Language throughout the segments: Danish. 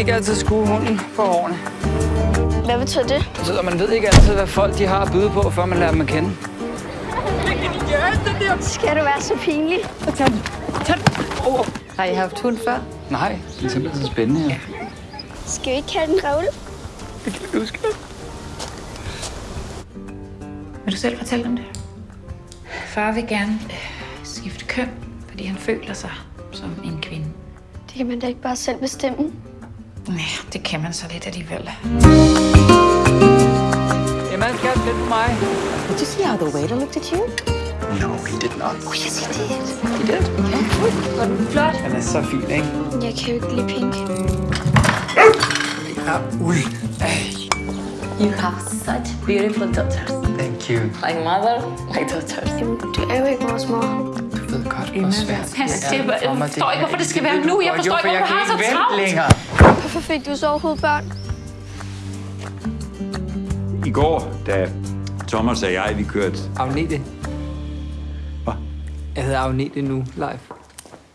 skal ikke altid skue hunden på hårene. Hvad betyder det? Det betyder, at man ved ikke altid, hvad folk de har at byde på, før man lærer dem at kende. Skal du være så pinlig? Har I haft hund før? Nej, det er simpelthen så spændende her. Skal vi ikke kalde den Raoul? Det kan du huske. Vil du selv fortælle om det? Far vil gerne øh, skifte køn, fordi han føler sig som en kvinde. Det kan man da ikke bare selv bestemme. Nej, det kan man så lidt alligevel. Emma, skal lidt på mig. Did you see how the waiter looked at you? No, he did not. Oh, yes, he did. He did? Var den flot? Han er så fin, ikke? Jeg kan jo ikke lide pink. Ui. You have such beautiful daughters. Thank you. Like mother, like daughters. Jamen, du er jo ikke vores mor. Du ved godt, hvor svært Han siger, det er for mig, jeg forstår ikke, hvorfor det skal være nu. Jeg forstår ikke, for hvorfor du har så travlt. længere. Fik du så overhovedet børn? I går, da Thomas og jeg, vi kørte... Agnete. Hvad? Jeg hedder Agnete nu, live.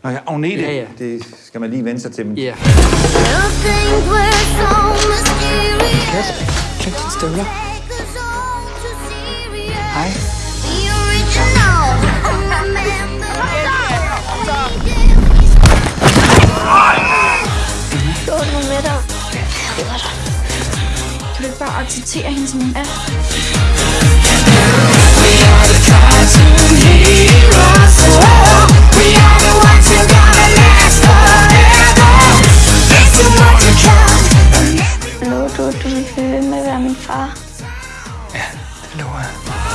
Nå ja, Agnete. Ja, ja. Det skal man lige vende sig til. Ja. Kasper, støvler. Hej. lettere. Jeg hader dig. Du vil bare acceptere hende, som hun er. We are the cartoon heroes. We are the ones who gotta last forever. There's too much to count. Lover du, du vil blive med at være min far? Ja, det lover jeg.